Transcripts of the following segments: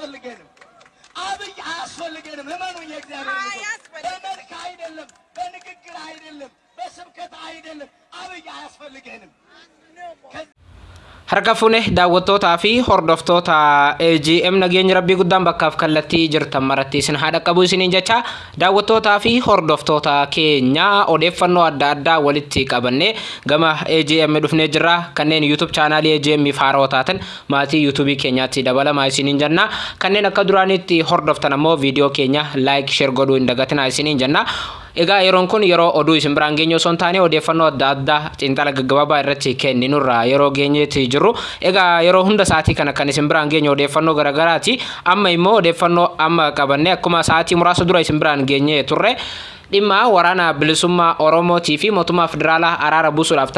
አያስፈልገንም። አብይ አያስፈልገንም። እመኑኝ፣ የእግዚአብሔር በመልክ አይደለም፣ በንግግር አይደለም፣ በስብከት አይደለም። አብይ አያስፈልገንም። Harka fuune daawwattootaa fi hordoftoota AGM nageenya rabbii guddaan bakkaaf kallattii jirtan maratti isin haadha qabu isiniin jecha daawwattootaa fi hordoftoota keenya odeeffannoo adda addaa walitti qabannee gama AGM dhufnee jirra. Kanneen YouTube chaanaalii AGM faaroo taatan maatii YouTube keenyaatti dabalamaa isiniin jenna. Kanneen akka duraanitti hordoftan ammoo viidiyoo keenya like share godhuu hin dagatinaa isiniin jenna Egaa yeroon kun yeroo oduu isin biraan geenye osoo hin taane odeeffannoo adda addaa xiinxala gaggabaabaa irratti kenninurra yeroo geenyeetti jirru. Egaa yeroo hunda sa'aatii kana kan isin biraan geenye odeeffannoo garaagaraati. Amma immoo odeeffannoo amma qabanne akkuma sa'aatii muraasa dura isin biraan geenye turre. Dhimma waraana bilisummaa oromootii fi mootummaa federaalaa araara buusuudhaaf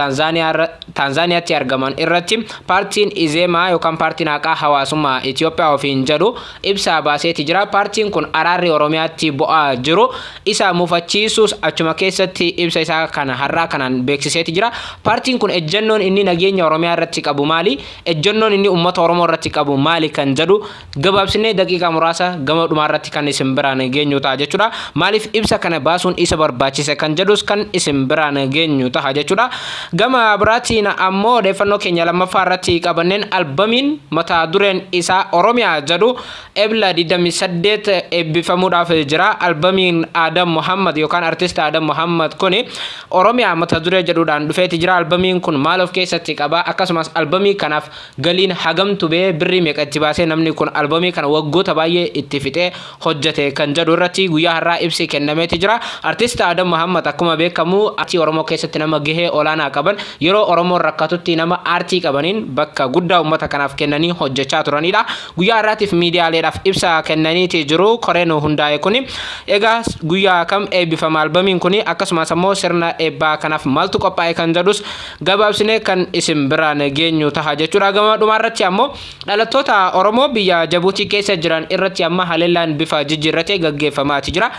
taanzaaniyaatti argaman irratti paartiin izeemaa yookaan paartiin haqaa hawaasummaa Itoophiyaa ofiin jedhu ibsa baaseeti jira. Paartiin kun araarri oromiyaatti bu'aa jiru isa mufachiisuus achuma keessatti ibsa isaa kana har'aa kanaan beeksiseeti jira. Paartiin kun ejjennoon inni nageenya oromiyaa irratti qabu maali? Ejjennoon inni uummata oromoo irratti qabu maali kan jedhu gabaabsinee daqiiqaa muraasa gama dhumaa irratti kan isin biraan geenyu ta'a jechuudha. Maaliif ibsa kana baasu baasuun isa barbaachise kan jedhus kan isin biraan geenyu ta'a jechuudha. Gama biraatiin ammoo odeeffannoo keenya lammaffaa irratti qabanneen albamiin mata dureen isaa Oromiyaa jedhu ebla 28 eebbifamuudhaaf jira. Albamiin Adam Muhammad yookaan artist Adam Muhammad kuni Oromiyaa mata duree jedhuudhaan dhufeeti jira. Albamiin kun maal of keessatti qaba? Akkasumas albamii kanaaf galiin hagamtu bee birrii meeqa itti baasee namni kun albamii kana waggoota baay'ee itti fixee hojjete kan jedhu irratti guyyaa har'aa ibsi kennameeti jira. Artist Adam Muhammad akkuma beekamu aartii Oromoo keessatti nama gahee olaanaa qaban yeroo Oromoon rakkatutti nama aartii qabaniin bakka guddaa uummata kanaaf kennanii hojjechaa turanidha. Guyyaa har'aatiif miidiyaaleedhaaf ibsa kennaniiti jiru koreen hundaa'e kuni. Egaa guyyaa kam eebbifama albamiin kuni akkasumas ammoo sirna eebbaa kanaaf maaltu qophaa'e kan jedhus gabaabsinee kan isin biraan geenyu taha jechuudha. Gama dhumaarratti ammoo dhalattoota Oromoo biyya Jabuutii keessa jiran irratti amma haleellaan bifa jijjiirratee gaggeeffamaati jira.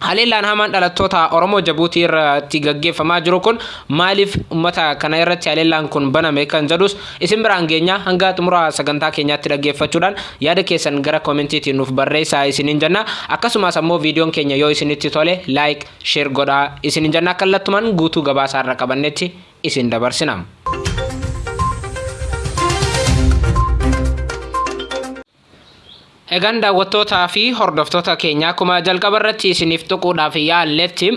Haleellaan hamaan dhalattoota Oromoo Jabuutii irratti gaggeeffamaa jiru kun maaliif uummata kana irratti haleellaan kun baname kan jedhus? Isin biraan geenya hanga xumura sagantaa keenyaatti dhaggeeffachuudhaan yaada keessan gara koomentiitiin nuuf barreessaa isiniin jenna. Akkasumas ammoo viidiyoon keenya yoo isinitti tole laayik sheer godhaa isiniin jenna. Kallattumaan guutuu gabaasaa irra qabannetti isin dabarsina. Egaan daawwattootaa fi hordoftoota keenya akkuma jalqaba irratti isiniif tuquudhaaf yaalletti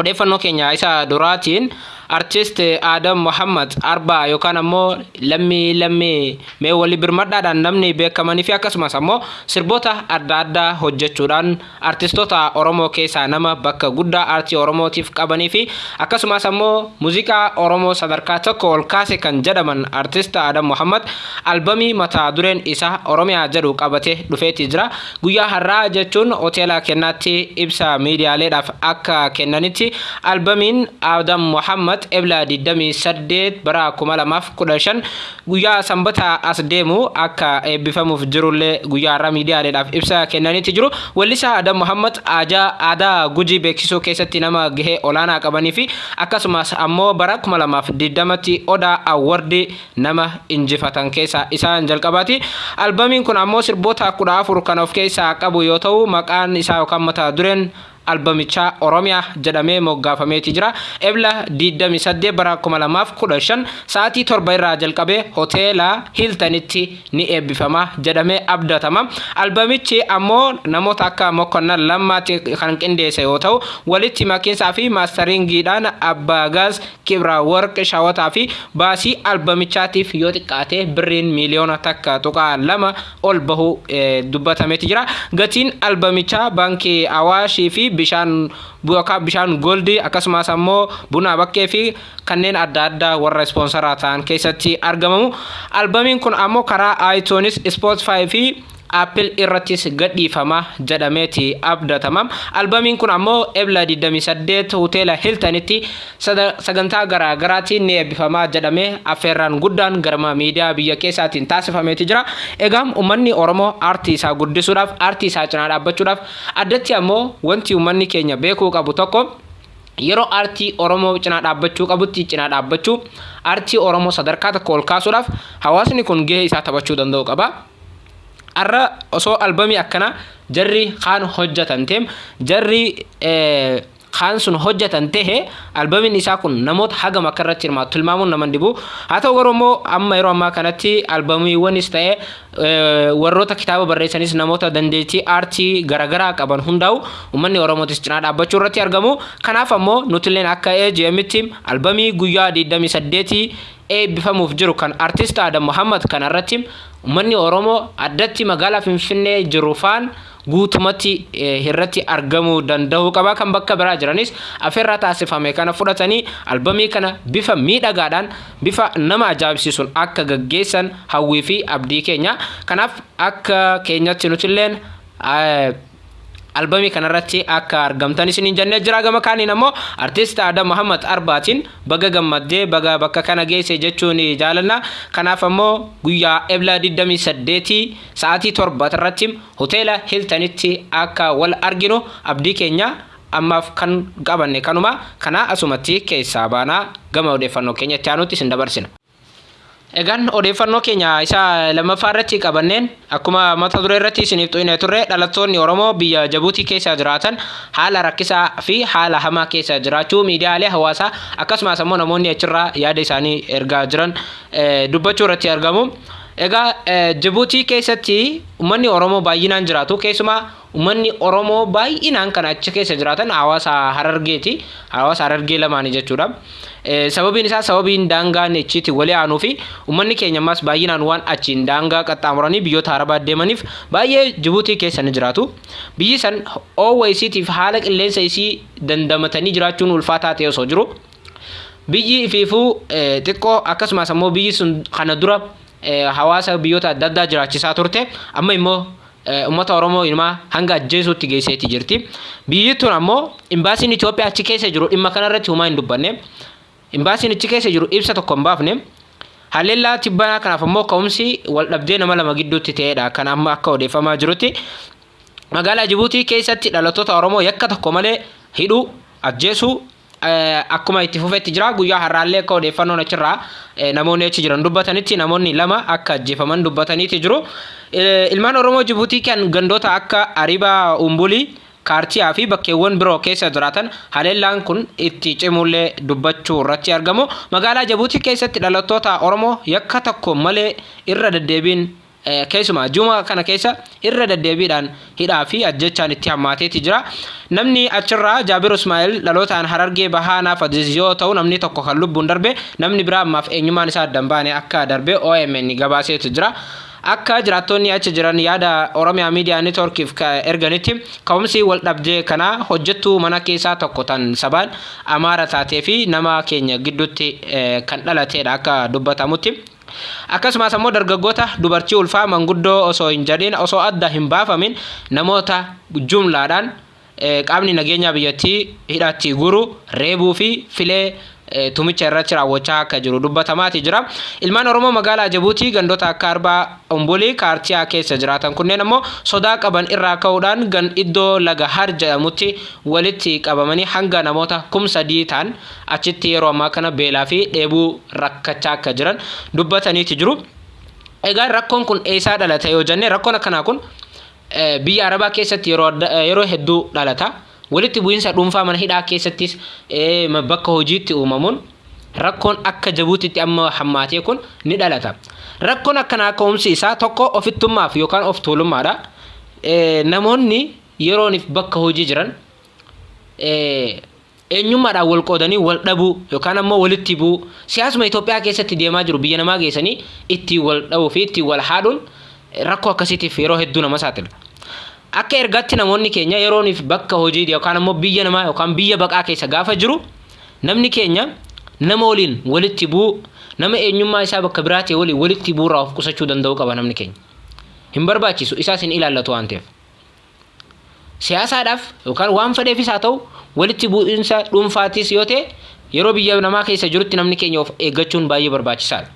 odeeffannoo keenya isa duraatiin artist Adam Muhammad Arbaa yookaan ammoo lammii lammii mee walii birmadhaadhaan namni beekamanii fi akkasumas ammoo sirboota adda addaa hojjechuudhaan artistoota Oromoo keessaa nama bakka guddaa aartii Oromootiif qabanii fi akkasumas ammoo muuziqaa Oromoo sadarkaa tokko ol kaase kan jedhaman artist Adam Muhammad albamii mata dureen isaa Oromiyaa jedhu qabatee dhufeeti jira. Guyyaa har'aa jechuun hoteela kennaatti ibsa miidiyaaleedhaaf akka kennanitti albamiin Adam Muhammad ebla 28 bara 2015 guyyaa sanbata as deemu akka eebbifamuuf jirullee guyyaa har'aa miidiyaaleedhaaf ibsa kennanitti jiru. Weellisaa Adam Muhammad aadaa gujii beeksisuu keessatti nama gahee olaanaa qabanii fi akkasumas ammoo bara 2020tti odaa awwardii nama injifatan keessaa isaan jalqabaati. Albamiin kun ammoo sirboota kudha afur kan of keessaa qabu yoo ta'u maqaan isaa yookaan mata dureen albamichaa Oromiyaa jedhamee moggaafameeti jira. Ebla 28 bara 2015 sa'aatii torba irraa jalqabee hoteela Hiltanitti ni eebbifama jedhamee abdatama. Albamichi ammoo namoota akka Mokonnan Lammaatti kan qindeesse yoo ta'u walitti makiinsaa fi maastariingiidhaan Abbaagaas Kibra Warq Shawataa fi baasii albamichaatiif yoo xiqqaate birriin miiliyoona takka tuqaa lama ol bahu dubbatameeti jira. Gatiin albamichaa baankii Awaashii fi bishaan yookaan bishaan goldii akkasumas ammoo buna bakkee fi kanneen adda addaa warra ispoonsaraa ta'an keessatti argamamu. Albamiin kun ammoo karaa iTunes, Spotify fi Apple irrattis gadhiifama jedhameeti abdatama. Albamiin kun ammoo ebla 28 hoteela Hiltanitti sagantaa garaa garaatiin ni eebbifama jedhamee affeerraan guddaan garma miidiyaa biyya keessaatiin taasifameeti jira. Egaa uummanni Oromoo aartii isaa guddisuudhaaf, aartii isaa cinaa dhaabbachuudhaaf addatti ammoo wanti uummanni keenya beekuu qabu tokko yeroo aartii Oromoo cinaa dhaabbachuu qabutti cinaa dhaabbachuu aartii Oromoo sadarkaa tokko ol kaasuudhaaf hawaasni kun gahee isaa taphachuu danda'u qaba. Har'a osoo albamii akkana jarri kaan hojjetan ta'e jarri kaan sun hojjetan tahe albamiin isaa kun namoota hagam akka irratti hirmaatu tilmaamuun nama dhibu haa ta'u garuu immoo amma yeroo ammaa kanatti albamiiwwanis ta'e warroota kitaaba barreessanis namoota dandeettii aartii garaagaraa qaban hundaa'u uummanni oromootis cinaa dhaabbachuu irratti argamu kanaaf ammoo nutilleen akka AGM'tti albamii guyyaa 28 eebbifamuuf jiru kan artist Adam Muhammad kanarratti uummanni oromoo addatti magaalaa Finfinnee jiru faan guutumatti irratti argamuu danda'uu qaba kan bakka biraa jiranis afeerraa taasifame kana fudhatanii albamii kana bifa miidhagaadhaan bifa nama ajaa'ibsiisuun akka gaggeessan hawwii fi abdii keenya. Kanaaf akka keenyatti nutilleen albamii kanarratti akka argamtan isiniin jennee jira gama kaaniin ammoo artist Adam Muhammad Arbaatiin baga gammaddee baga bakka kana geesse jechuun jaalanna kanaaf ammoo guyyaa ebla 28 sa'aatii torba irratti hoteela Hiltanitti akka wal arginu abdii keenya ammaaf kan qabanne kanuma kana asumatti keessaa baanaa gama odeeffannoo keenya itti aanutti isin dabarsina. Egaan odeeffannoo keenya isa lammaffaa irratti qabanneen akkuma mata duree irratti isiniif xuyine turre dhalattoonni Oromoo biyya Jabuutii keessa jiraatan haala rakkisaa fi haala hamaa keessa jiraachuu miidiyaalee hawaasaa akkasumas ammoo namoonni achirraa yaada isaanii ergaa jiran dubbachuu irratti argamu. Egaa Jabuutii keessatti uummanni Oromoo baay'inaan jiraatu keessumaa uummanni Oromoo baay'inaan kan achi keessa jiraatan hawaasa Harargeeti. Hawaasa Harargee lamaanii jechuudha. Sababiin isaa sababiin daangaan achitti walii aanuu fi uummanni keenya ammas baay'inaan waan achiin daangaa qaxxaamuranii biyyoota arabaa deemaniif baay'ee Jibuutii keessa ni jiraatu. Biyyi san oowwa isiitiif haala qilleensa isii dandamatanii jiraachuun ulfaataa ta'e osoo jiru. Biyyi ifiifuu xiqqoo akkasumas ammoo biyyi sun kana dura hawaasa biyyoota adda addaa jiraachisaa turte amma immoo uummata Oromoo ilmaa hanga ajjeesuutti geesseetti jirti. Biyyi tun ammoo imbaasiin Itoophiyaa achi keessa jiru dhimma kanarratti homaa hin dubbanne. Imbaasiin achi keessa jiru ibsa tokko hin baafne. Haleellaa tibbanaa kanaaf ammoo ka'umsi wal dhabdee nama lama gidduutti ta'edha kan amma akka odeeffamaa jirutti. Magaalaa Jibuutii keessatti dhalattoota Oromoo yakka tokko malee hidhuu ajjeesuu akkuma itti fufetti jira guyyaa har'aallee akka odeeffannoon achirraa namoonni achi jiran dubbatanitti namoonni lama akka ajjeefaman dubbataniiti jiru. Ilmaan Oromoo Jibuutii kan gandoota akka Aribaa Umbulii kaartiyaa fi bakkeewwan biroo keessa jiraatan haleellaan kun itti cimullee dubbachuu irratti argamu. Magaalaa Jibuutii keessatti dhalattoota Oromoo yakka tokko malee irra deddeebiin keessumaa juma kana keessa irra deddeebiidhaan hidhaa fi ajjechaan itti hammaateeti jira. Namni achirraa Jaabir Ismaa'eel dhalootaan Harargee Bahaa naaf yoo ta'u namni tokko kan lubbuun darbe namni biraa ammaaf eenyummaan isaa adda baane akka darbe OMN gabaaseetu jira. Akka jiraattonni achi jiran yaada Oromiyaa Miidiyaa Neetworkiif erganitti ka'umsi wal dhabdee kana hojjettuu mana keessaa tokko tan sabaan Amaara taatee fi nama keenya gidduutti kan dhalateedha akka dubbatamutti. Akkasumas ammoo dargaggoota dubartii ulfaa manguddoo osoo hin jedhin osoo adda hin baafamin namoota jumlaadhaan qaamni nageenyaa biyyattii hidhatti guru reebuu fi filee tumicha irratti raawwachaa akka jiru dubbatamaati jira. Ilmaan Oromoo magaalaa Jibuutii gandoota akka Arbaa Umbulii kaartiyaa keessa jiraatan kunneen ammoo sodaa qaban irraa ka'uudhaan gan iddoo laga har jedhamutti walitti qabamanii hanga namoota kum sadii ta'an achitti yeroo ammaa kana beelaa fi dheebuu rakkachaa akka jiran dubbataniiti jiru. Egaa rakkoon kun eessaa dhalata yoo jenne rakkoon akkanaa kun biyya Arabaa keessatti yeroo hedduu dhalata. Walitti bu'iinsa dhuunfaa mana hidhaa keessattis bakka hojiitti uumamuun rakkoon akka Jibuutiitti amma hammaatee kun ni dhalata. Rakkoon akkanaa ka'umsi isaa tokko ofittummaaf yookaan of tuulummaadha. Namoonni yerooniif bakka hojii jiran eenyummaadhaan wal qoodanii wal dhabuu yookaan ammoo walitti bu'uu siyaasuma Itoophiyaa keessatti deemaa jiru biyya namaa geessanii ittiin wal dhabuu fi ittiin wal haadhuun rakkoo akkasiitiif yeroo hedduu nama saaxila. Akka ergaatti namoonni keenya yerooniif bakka hojii yookaan ammoo biyya namaa yookaan biyya baqaa keessa gaafa jiru namni keenya nama waliin walitti bu'u nama eenyummaa isaa bakka biraatti waliin walitti bu'uurraa of qusachuu danda'u qaba namni keenya. Hin barbaachisu isaas hin ilaallatu waan ta'eef. Siyaasaadhaaf yookaan waan fedheefis haa ta'u walitti bu'iinsa dhuunfaatis yoo ta'e yeroo biyya namaa keessa jirutti namni keenya of eeggachuun baay'ee barbaachisaadha.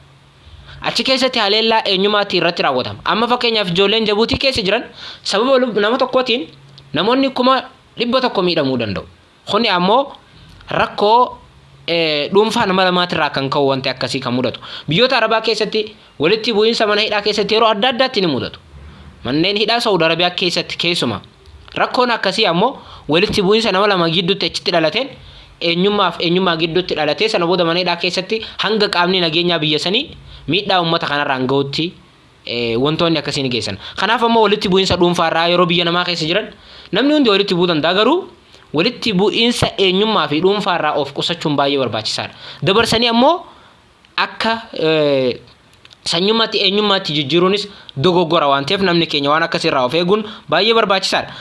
Achi keessatti haleellaa eenyummaatti irratti raawwatama. Amma fakkeenyaaf ijoolleen jabuutii keessa jiran sababa nama tokkootiin namoonni kuma dhibba tokko miidhamuu danda'u. Kuni ammoo rakkoo dhuunfaa nama lamaatirraa kan ka'u wanti akkasii kan mudatu. Biyyoota arabaa keessatti walitti bu'iinsa mana hidhaa keessatti yeroo adda addaatti ni mudatu. Manneen hidhaa Saudi Arabiyaa keessatti keessuma rakkoon akkasii ammoo walitti bu'iinsa nama lama gidduutti achitti dhalateen eenyummaaf eenyummaa gidduutti dhalatee sana booda mana hidhaa keessatti hanga qaamni nageenyaa biyya sanii miidhaa uummata kanarraan gahutti wantoonni akkasii ni geessan. Kanaaf ammoo walitti bu'iinsa dhuunfaarraa yeroo biyya namaa keessa jiran namni hundi walitti bu'uu danda'a garuu walitti bu'iinsa eenyummaa fi dhuunfaarraa of qusachuun baay'ee barbaachisaadha. Dabarsanii ammoo akka sanyummaatti eenyummaatti jijjiiruunis dogoggora waan ta'eef namni keenya waan akkasirraa of eeguun baay'ee barbaachisaadha.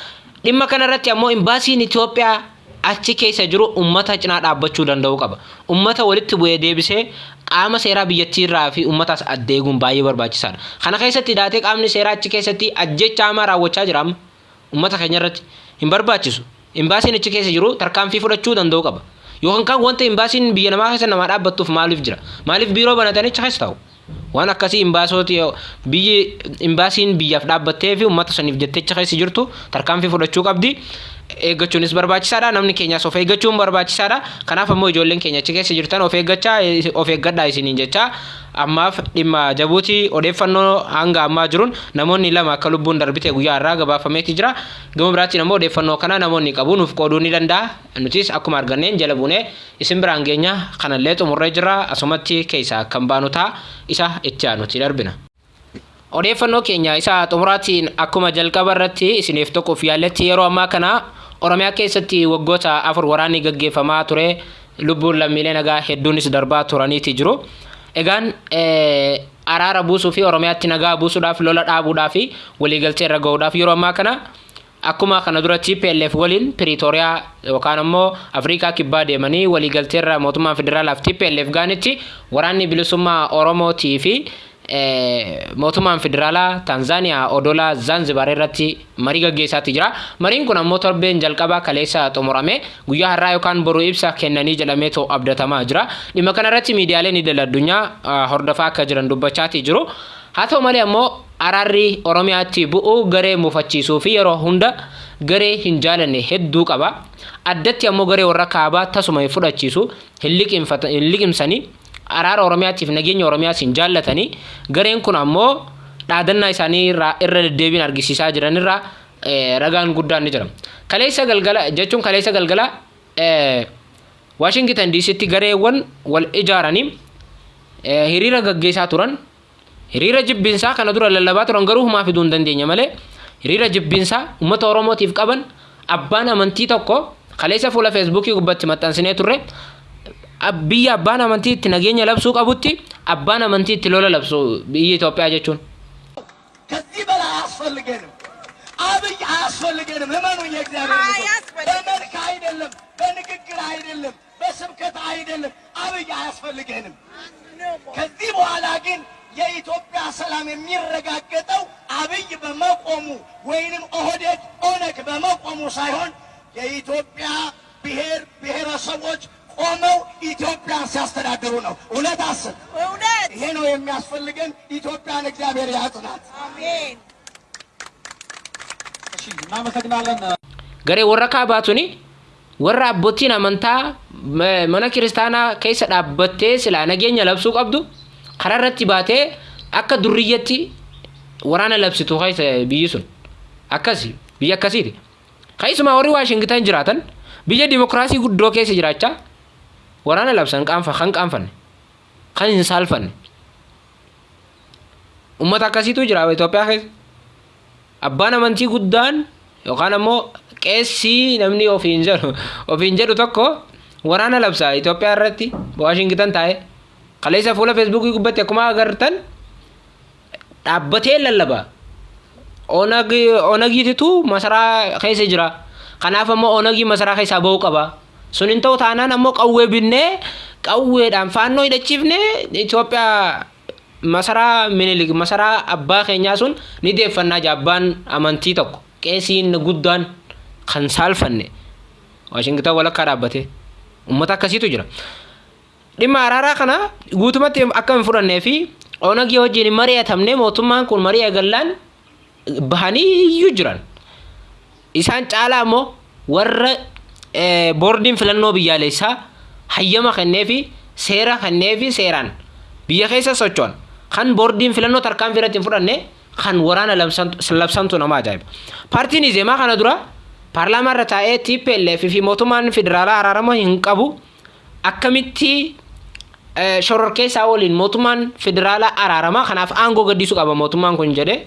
Dhimma kanarratti ammoo imbaasiin Itoophiyaa achi keessa jiru ummata cinaa dhaabbachuu danda'uu qaba. Ummata walitti bu'ee deebisee qaama seeraa biyyattiirraa fi ummataas addeeguun baay'ee barbaachisaadha. Kana keessatti daatee qaamni seeraa achi keessatti ajjecha hamaa raawwachaa jira amma ummata keenya irratti hin barbaachisu. Imbaasiin achi keessa jiru tarkaanfii fudhachuu danda'uu qaba. Yookaan kan wanta imbaasiin biyya namaa keessa namaa dhaabbattuuf maaliif jira? Maaliif biiroo banatanii achi keessa taa'u? Waan akkasii imbaasooti biyyi imbaasiin biyyaaf dhaabbattee fi uummata saniif jettee achi keessa jirtu tarkaanfii fudhachuu qabdi. Eeggachuunis barbaachisaadha. Namni keenyas of eeggachuun barbaachisaadha. Kanaaf ammoo ijoolleen keenya achi keessa jirtan of eeggachaa of eeggadhaa isiniin jecha ammaaf dhimma jabuutii odeeffannoo hanga ammaa jiruun namoonni lama akka lubbuun darbite guyyaa har'aa gabaafameeti jira. Gama biraatiin ammoo odeeffannoo kana namoonni qabu nuuf qooduu ni danda'a. Nutis akkuma arganneen jala buunee isin biraan geenya kanallee xumurree jira asumatti keessa kan baanu ta'a isa itti aanutti darbina. Odeeffannoo keenya isa xumuraatiin akkuma jalqaba irratti isiniif tokkoof yaalletti yeroo ammaa kana Oromiyaa keessatti waggoota afur waraanni gaggeeffamaa ture lubbuun lammiilee nagaa hedduunis darbaa turaniiti jiru. Egaan araara buusuu fi Oromiyaatti nagaa buusuudhaaf lola dhaabuudhaaf waliigaltee irra gahuudhaaf yeroo ammaa kana akkuma kana dura TPLF waliin Piriitooriyaa yookaan ammoo Afrikaa kibbaa deemanii waliigaltee irra mootummaa federaalaaf TPLF gaanitti waraanni bilisummaa Oromootii fi mootummaan federaalaa Taanzaaniyaa odola Zanzibar irratti marii gaggeessaatti jira. Mariin kun ammoo torbeen jalqabaa kaleessa xumurame guyyaa har'aa yookaan boruu ibsa kennanii jedhamee too abdatamaa jira. Dhimma kanarratti miidiyaaleen idil addunyaa hordofaa akka jiran dubbachaati jiru. Haa ta'u malee ammoo araarri Oromiyaatti bu'uu garee muufachiisuu fi yeroo hunda garee hin jaalanne hedduu qaba. Addatti ammoo garee warra kaabaa tasuma fudhachiisu hin liqimsanii araara Oromiyaatiif nageenya Oromiyaas hin jaallatanii gareen kun ammoo dhaadannaa isaanii irra deddeebiin argisiisaa jiranirraa ragaan guddaan ni jira. Kaleessa galgala jechuun kaleessa galgala Waashingitan diisitti gareewwan wal ijaaranii hiriira gaggeessaa turan hiriira jibbinsaa kana dura lallabaa turan garuu humaa fiduu hin dandeenye malee hiriira jibbinsaa uummata Oromootiif qaban abbaan amantii tokko kaleessa fuula feesbuukii gubbatti maxxansinee turre biyya abbaan amantii itti nageenya labsuu qabutti abbaan amantii itti lola labsu biyya Itoophiyaa jechuun. ከዚህ በላይ አያስፈልገንም። አብይ አያስፈልገንም። እመኑኝ፣ የእግዚአብሔር ልጆች፣ በመልክ አይደለም፣ በንግግር አይደለም፣ በስብከት አይደለም። አብይ አያስፈልገንም። ከዚህ በኋላ ግን የኢትዮጵያ ሰላም የሚረጋገጠው አብይ በመቆሙ ወይንም ኦህዴድ ኦነግ በመቆሙ ሳይሆን የኢትዮጵያ ብሔር ብሔረሰቦች ቆመው ኢትዮጵያ ሲያስተዳድሩ ነው። እውነት አስብ። ይሄ ነው የሚያስፈልገን። ኢትዮጵያን እግዚአብሔር ያጽናት። እናመሰግናለን። ገሬ ወረካ ባቱኒ ወራ አቦቲን አመንታ መነ ክርስቲያና ከይሰ ዳበቴ ስላ ነገኘ ለብሱ ቀብዱ ከረረቲ ባቴ አከ ዱርየቲ ወራነ ለብስቱ ከይሰ ብይሱን አከሲ ብይ አከሲቲ ከይስማ ወሪ ዋሽንግተን ጅራተን ብየ ዲሞክራሲ ጉዶ ከይሰ ጅራቻ waraana labsan qaanfa kan qaanfanne kan hin saalfanne. Uummata akkasiitu jira Itoophiyaa keessa. Abbaan amantii guddaan yookaan ammoo qeessii namni ofiin jedhu ofiin jedhu tokko waraana labsa Itoophiyaa irratti Waashingitan taa'e kaleessa fuula feesbuukii gubbatti akkuma agartan dhaabbatee lallaba. Onag onagiititu masaraa keessa jira. Kanaaf ammoo onagii masaraa keessaa ba'uu qaba. Sun hin ta'u taanaan ammoo qawwee binnee qawweedhaan faannoo hidhachiifnee Itoophiyaa masaraa minilik masaraa abbaa keenyaa sun ni deeffannaa abbaan amantii tokko qeesiin guddaan kan saalfanne waashingitan walakkaa dhaabbate ummata akkasiitu jira dhimma araaraa kana guutumatti akka hin fudhannee fi onagii wajjin mari'atamne mootummaan kun marii eegallaan bahanii iyyuu jiran isaan caalaa ammoo warra eh, boordiin filannoo biyyaalessaa hayyama kennee fi seera kennee fi seeraan biyya keessa socho'an kan boordiin filannoo tarkaanfii irratti hin fudhanne kan waraana labsantu nama ajaa'iba. Paartiin Izeemaa kana dura paarlaamaa irra taa'ee TPLF fi mootummaan federaalaa araarama hin qabu akkamitti shororkeessaa waliin mootummaan federaalaa araaramaa kanaaf aangoo gaddisuu qaba mootummaan kun jedhee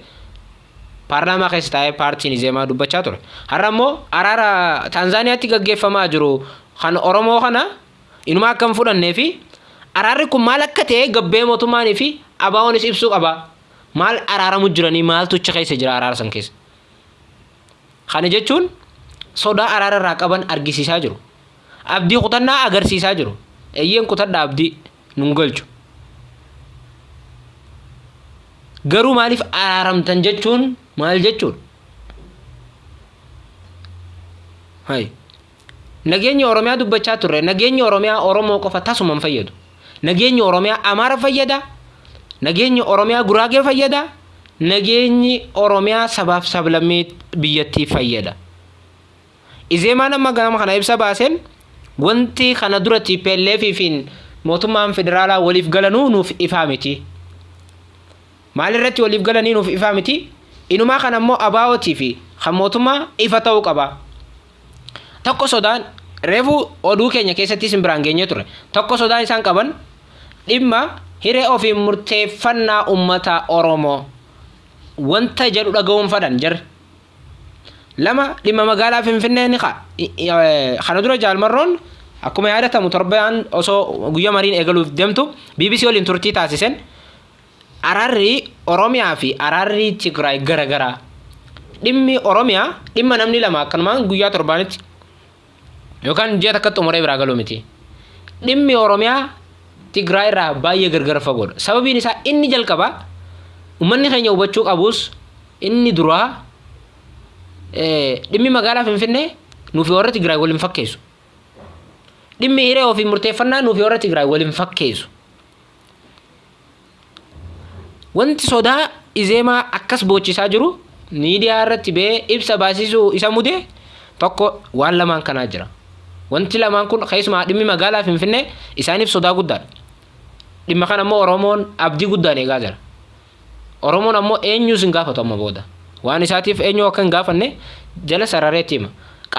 paarlaamaa keessa taa'ee paartiin Izeemaa dubbachaa ture. Har'a immoo araara Taanzaaniyaatti gaggeeffamaa jiru kan Oromoo kana inuma akka hin fudhannee fi araarri kun maal akka ta'e gabbee mootummaanii fi abaa'oonis ibsuu qaba. Maal araaramu jiranii maaltu achi keessa jira araara san keessa. Kana jechuun sodaa araara irraa qaban argisiisaa jiru. Abdii kutannaa agarsiisaa jiru. Eeyyeen kutadha abdii nun galchu. Garuu maaliif araaramtan jechuun maal jechuudha? Hayi. Nageenyi Oromiyaa dubbachaa turre nageenyi Oromiyaa Oromoo qofa tasuma hin fayyadu. Nageenyi Oromiyaa Amaara fayyada. Nageenyi Oromiyaa Guraagee fayyada. Nageenyi Oromiyaa sabaaf sablammii biyyattii fayyada. Izeemaan amma gama kana ibsa baaseen wanti kana dura TPLF fi mootummaan federaalaa waliif galanuu nuuf ifaa miti. Maalirratti waliif galanii nuuf ifaa miti? Inumaa kana immoo abaa'otii fi kan mootummaa ifa ta'uu qaba. Tokko sodaan reefu oduu keenya keessatti isin biraan geenye ture. Tokko sodaan isaan qaban dhimma hiree ofii murteeffannaa uummata Oromoo wanta jedhu dhaga'uun fadhan jarri. Lama dhimma magaalaa Finfinnee ni. Kana dura jaalmarroon akkuma yaadatamu torbaan osoo guyyaa mariin eegaluuf deemtu BBC waliin turtii taasisen araarri Oromiyaa fi araarri Tigraay garagaraa. Dhimmi Oromiyaa dhimma namni lama akkanumaan guyyaa torbaanitti yookaan ji'a takkatti umuree biraa galuu miti. Dhimmi Oromiyaa Tigraay irraa baay'ee gargar fagoodha. Sababiin isaa inni jalqabaa uummanni keenya hubachuu qabus inni duraa dhimmi magaalaa Finfinnee nuufi warra Tigraay waliin fakkeessu. Dhimmi hiree ofii murteeffannaa nuufi warra Tigraay waliin fakkeessu. Wanti sodaa Izeemaa akkas boochisaa jiru miidiyaa irratti ba'ee ibsa baasisuu isa mudee tokko waan lamaan kanaa jira. Wanti lamaan kun keessumaa dhimmi magaalaa Finfinnee isaaniif sodaa guddaadha. Dhimma kana immoo Oromoon abdii guddaan eegaa jira. Oromoon ammoo eenyus hin gaafatu amma booda. Waan isaatiif eenyu akka hin gaafanne jala sarareetti hima.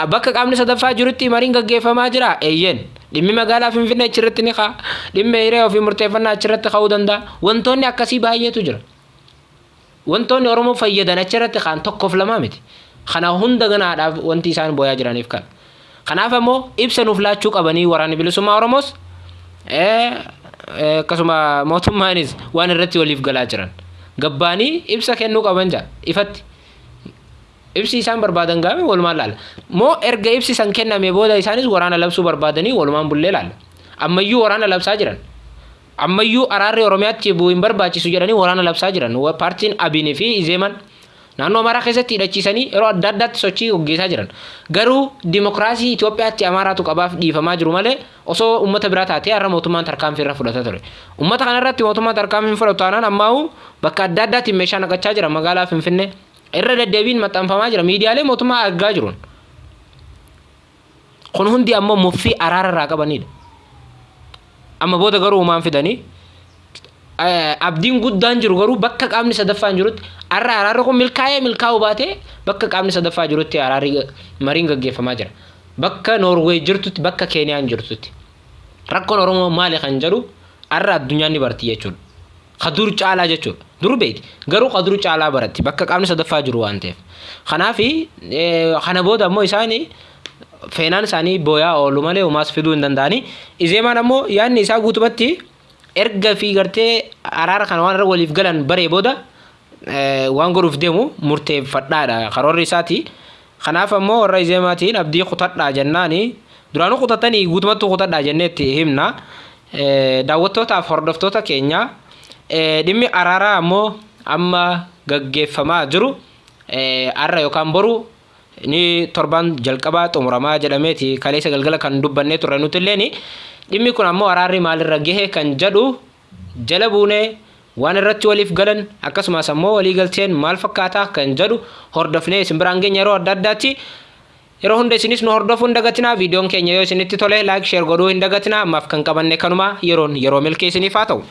Bakka qaamni sadaffaa jirutti mariin gaggeeffamaa jira eeyyeen. Dhimmi magaalaa Finfinnee achirratti ni ka'a. Dhimmi hiree ofii murteeffannaa achirratti ka'uu danda'a. Wantoonni akkasii baay'eetu jira. Wantoonni Oromoo fayyadan achirratti ka'an tokkoof lamaa miti. Kana hunda ganaadhaaf wanti isaan booyaa jiraniif kana. Kanaaf ammoo ibsa nuuf laachuu qabanii waraanni bilisummaa Oromoos akkasuma mootummaanis waan irratti waliif galaa jiran. Gabbaanii ibsa kennuu qaban jaa ifatti. Ibsi isaan barbaadan gaame walumaan laala. Moo erga ibsi san kenname booda isaanis waraana labsuu barbaadanii walumaan bullee laala. Ammayyuu waraana labsaa jiran. Ammayyuu araarri Oromiyaatti bu'u hin barbaachisu jedhanii waraana labsaa jiran. Paartiin Abiinii fi Izeeman naannoo Amaaraa keessatti hidhachiisanii yeroo adda addaatti sochii gaggeessaa jiran. Garuu dimokiraasii Itoophiyaatti Amaaraatu qabaaf dhiifamaa jiru malee osoo uummata biraa taatee har'a mootummaan tarkaanfii irra fudhata ture. Uummata kanarratti mootummaan tarkaanfii hin fudhatu taanaan ammaa'u bakka adda addaatti meeshaa naqachaa jira magaalaa Finfinnee. Irra deddeebiin maxxanfamaa jira miidiyaalee mootummaa argaa jiruun. Kun hundi ammoo muffii araara irraa qabanidha. Amma booda garuu uumaan fidanii abdiin guddaan jiru garuu bakka qaamni sadaffaan jirutti har'a araarri kun milkaa'ee milkaa'uu baatee bakka qaamni sadaffaa jirutti araarri mariin gaggeeffamaa jira. Bakka Noorweey jirtutti bakka Keeniyaan jirtutti. Rakkoon Oromoo maali kan jedhu har'a addunyaan ni barti jechuudha. Kadur caalaa jechuudha. Dur beeti garuu kadur caalaa baratti bakka qaamni sadaffaa jiru waan ta'eef. Kanaafi kana booda ammoo isaanii feenaan isaanii booyaa oolu malee homaas fiduu hin danda'anii. Izeemaan ammoo yaadni isaa guutumatti erga fi gartee araara kana waan waliif galan baree booda waan godhuuf deemu murteeffadhaadha karoorri isaati. Kanaaf ammoo warra Izeemaatiin abdii kutadhaa jennaani duraanuu kutatanii guutumatti kutadhaa jenneetti himna. Daawwattootaaf hordoftoota keenya dhimmi araaraa ammoo amma gaggeeffamaa jiru har'a yookaan boru ni torban jalqabaa xumuramaa jedhameeti kaleessa galgala kan dubbannee turre nuti illeen dhimmi kun ammoo araarri maalirra gahe kan jedhu jala buunee waan irratti waliif galan akkasumas ammoo walii galteen maal fakkaataa kan jedhu hordofnee isin biraan geenya yeroo adda addaatti yeroo hunda isinis nu hordofuu hin dagatinaa viidiyoon keenya yoo isinitti tole laayik sheer godhuu hin dagatinaa ammaaf kan qabanne kanuma yeroon yeroo milkee isiniif haa ta'u.